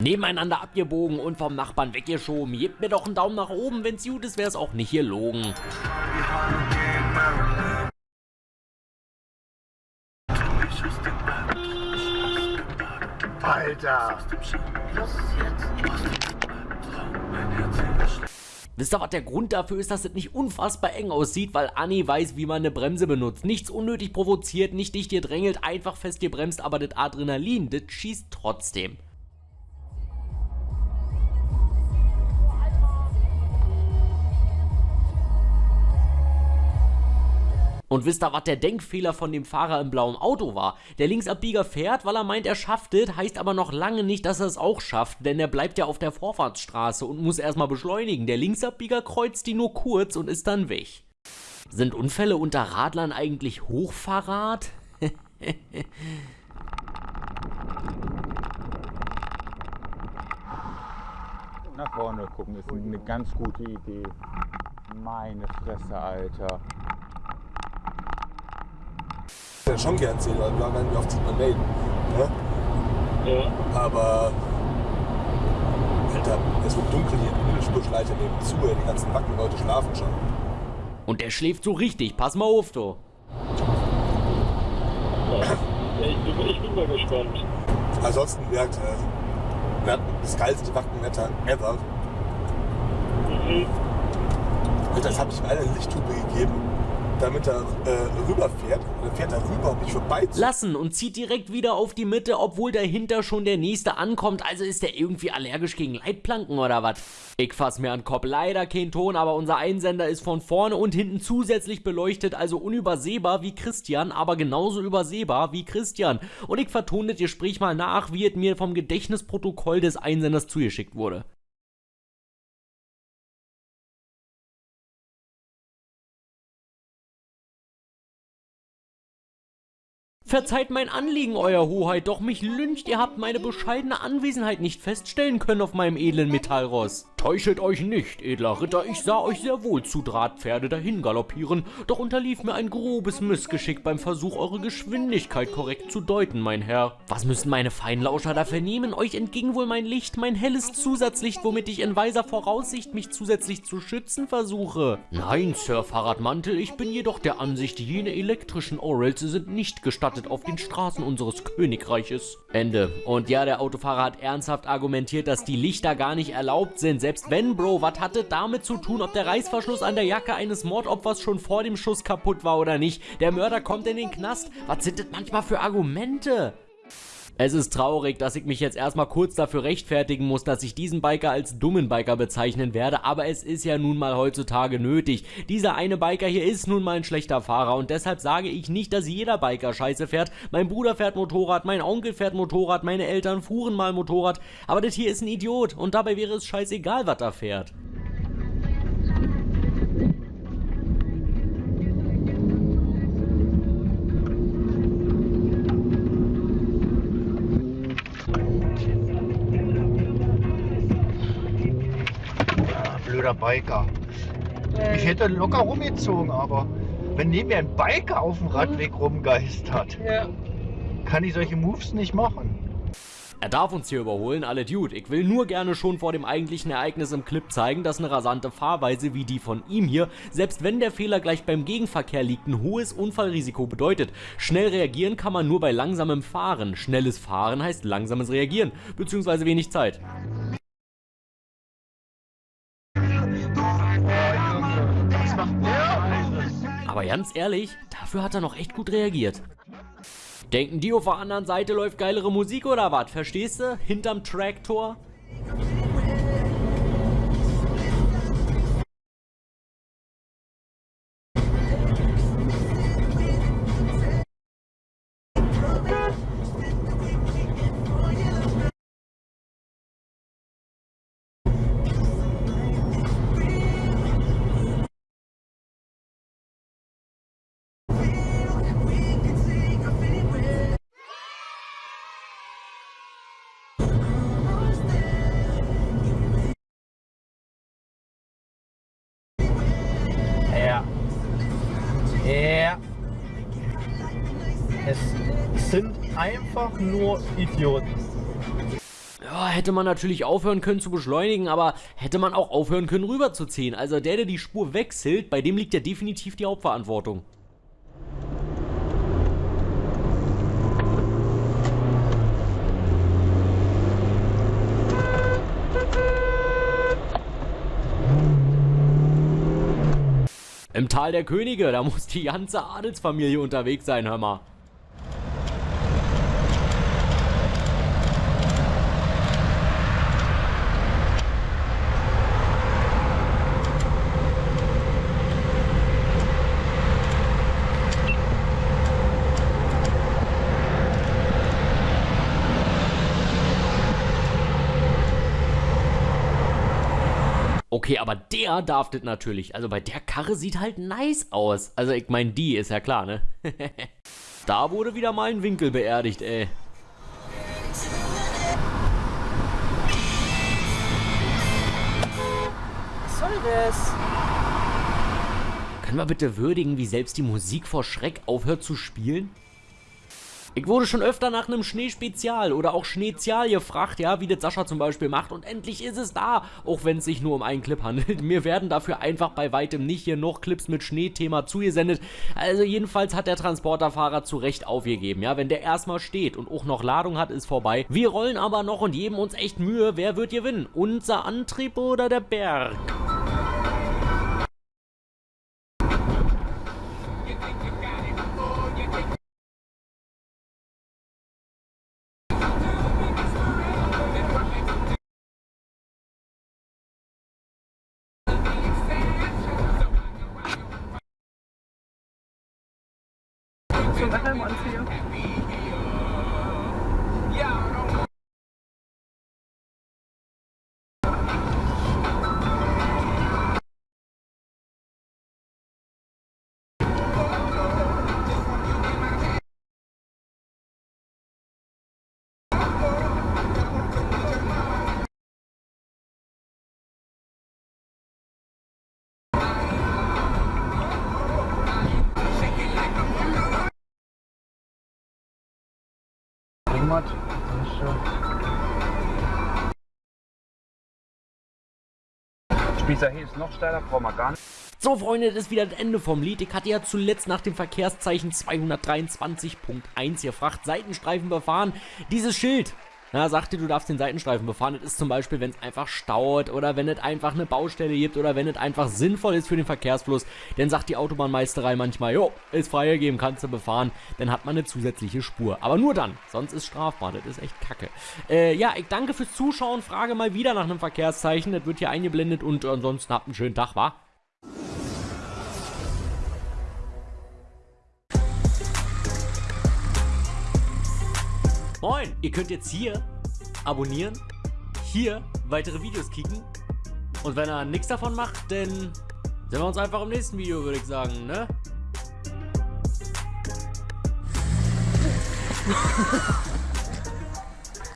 Nebeneinander abgebogen und vom Nachbarn weggeschoben. Gebt mir doch einen Daumen nach oben, wenn's gut ist, wär's auch nicht hier logen. Alter! Wisst ihr, was der Grund dafür ist, dass es nicht unfassbar eng aussieht? Weil Anni weiß, wie man eine Bremse benutzt. Nichts unnötig provoziert, nicht dicht gedrängelt, einfach fest gebremst, aber das Adrenalin, das schießt trotzdem. Und wisst ihr, was der Denkfehler von dem Fahrer im blauen Auto war? Der Linksabbieger fährt, weil er meint, er schafft es, heißt aber noch lange nicht, dass er es auch schafft, denn er bleibt ja auf der Vorfahrtsstraße und muss erstmal beschleunigen. Der Linksabbieger kreuzt die nur kurz und ist dann weg. Sind Unfälle unter Radlern eigentlich Hochverrat? Nach vorne gucken ist eine ganz gute Idee. Meine Fresse, Alter ja schon gern sehen, weil wir werden wie oft sieht man melden. Ne? Ja. Aber Alter, es wird dunkel hier, die Mittelspurschleiter nehmen zu, die ganzen Wackenleute schlafen schon. Und der schläft so richtig, pass mal auf, du. Ja, ich, bin, ich bin mal gespannt. Ansonsten, gesagt, äh, wir hatten das geilste Wackenwetter ever. Mhm. Und das habe ich ihm eine Lichthupe gegeben damit er äh, rüberfährt. Und dann fährt er rüber, um mich vorbei zu. Lassen und zieht direkt wieder auf die Mitte, obwohl dahinter schon der nächste ankommt. Also ist der irgendwie allergisch gegen Leitplanken oder was? Ich fass mir an Kopf. Leider kein Ton, aber unser Einsender ist von vorne und hinten zusätzlich beleuchtet, also unübersehbar wie Christian, aber genauso übersehbar wie Christian. Und ich vertone das Gespräch mal nach, wie es mir vom Gedächtnisprotokoll des Einsenders zugeschickt wurde. Verzeiht mein Anliegen, Euer Hoheit, doch mich lyncht, ihr habt meine bescheidene Anwesenheit nicht feststellen können auf meinem edlen Metallross. Täuschet euch nicht, edler Ritter, ich sah euch sehr wohl zu Drahtpferde dahin galoppieren, doch unterlief mir ein grobes Missgeschick beim Versuch, eure Geschwindigkeit korrekt zu deuten, mein Herr. Was müssen meine Feinlauscher da vernehmen? Euch entging wohl mein Licht, mein helles Zusatzlicht, womit ich in weiser Voraussicht mich zusätzlich zu schützen versuche. Nein, Sir Fahrradmantel, ich bin jedoch der Ansicht, jene elektrischen Orals sind nicht gestattet auf den Straßen unseres Königreiches. Ende. Und ja, der Autofahrer hat ernsthaft argumentiert, dass die Lichter gar nicht erlaubt sind, selbst wenn, Bro, was hatte damit zu tun, ob der Reißverschluss an der Jacke eines Mordopfers schon vor dem Schuss kaputt war oder nicht? Der Mörder kommt in den Knast. Was sind das manchmal für Argumente? Es ist traurig, dass ich mich jetzt erstmal kurz dafür rechtfertigen muss, dass ich diesen Biker als dummen Biker bezeichnen werde, aber es ist ja nun mal heutzutage nötig. Dieser eine Biker hier ist nun mal ein schlechter Fahrer und deshalb sage ich nicht, dass jeder Biker scheiße fährt. Mein Bruder fährt Motorrad, mein Onkel fährt Motorrad, meine Eltern fuhren mal Motorrad, aber das hier ist ein Idiot und dabei wäre es scheißegal, was er fährt. Blöder Biker. Ich hätte locker rumgezogen, aber wenn neben mir ein Biker auf dem Radweg rumgeistert, ja. kann ich solche Moves nicht machen. Er darf uns hier überholen, alle Dude. Ich will nur gerne schon vor dem eigentlichen Ereignis im Clip zeigen, dass eine rasante Fahrweise wie die von ihm hier, selbst wenn der Fehler gleich beim Gegenverkehr liegt, ein hohes Unfallrisiko bedeutet. Schnell reagieren kann man nur bei langsamem Fahren. Schnelles Fahren heißt langsames Reagieren, beziehungsweise wenig Zeit. Ganz ehrlich, dafür hat er noch echt gut reagiert. Denken die auf der anderen Seite läuft geilere Musik oder was? Verstehst du? Hinterm Traktor? Sind einfach nur Idioten. Ja, hätte man natürlich aufhören können zu beschleunigen, aber hätte man auch aufhören können rüberzuziehen. Also der, der die Spur wechselt, bei dem liegt ja definitiv die Hauptverantwortung. Im Tal der Könige, da muss die ganze Adelsfamilie unterwegs sein, hör mal. Okay, aber der darf das natürlich. Also bei der Karre sieht halt nice aus. Also ich meine, die ist ja klar, ne? da wurde wieder mal ein Winkel beerdigt, ey. Was soll das? Können wir bitte würdigen, wie selbst die Musik vor Schreck aufhört zu spielen? Ich wurde schon öfter nach einem Schneespezial oder auch Schneezial gefragt, ja, wie das Sascha zum Beispiel macht und endlich ist es da, auch wenn es sich nur um einen Clip handelt. Mir werden dafür einfach bei weitem nicht hier noch Clips mit Schneethema zugesendet. Also jedenfalls hat der Transporterfahrer zu Recht aufgegeben, ja, wenn der erstmal steht und auch noch Ladung hat, ist vorbei. Wir rollen aber noch und geben uns echt Mühe, wer wird gewinnen? Unser Antrieb oder der Berg? So that I want you. Heimat. Spießer hier ist noch steiler, brauchen wir gar nicht. So Freunde, das ist wieder das Ende vom Lied. Ich hatte ja zuletzt nach dem Verkehrszeichen 223.1 gefragt, Seitenstreifen befahren. Dieses Schild na, sagt dir, du darfst den Seitenstreifen befahren. Das ist zum Beispiel, wenn es einfach staut oder wenn es einfach eine Baustelle gibt oder wenn es einfach sinnvoll ist für den Verkehrsfluss. Dann sagt die Autobahnmeisterei manchmal, jo, ist freigegeben, kannst du befahren. Dann hat man eine zusätzliche Spur. Aber nur dann, sonst ist strafbar. Das ist echt kacke. Äh, ja, ich danke fürs Zuschauen. Frage mal wieder nach einem Verkehrszeichen. Das wird hier eingeblendet und ansonsten habt einen schönen Tag, wa? Moin, ihr könnt jetzt hier abonnieren, hier weitere Videos kicken und wenn er nichts davon macht, dann sehen wir uns einfach im nächsten Video, würde ich sagen, ne?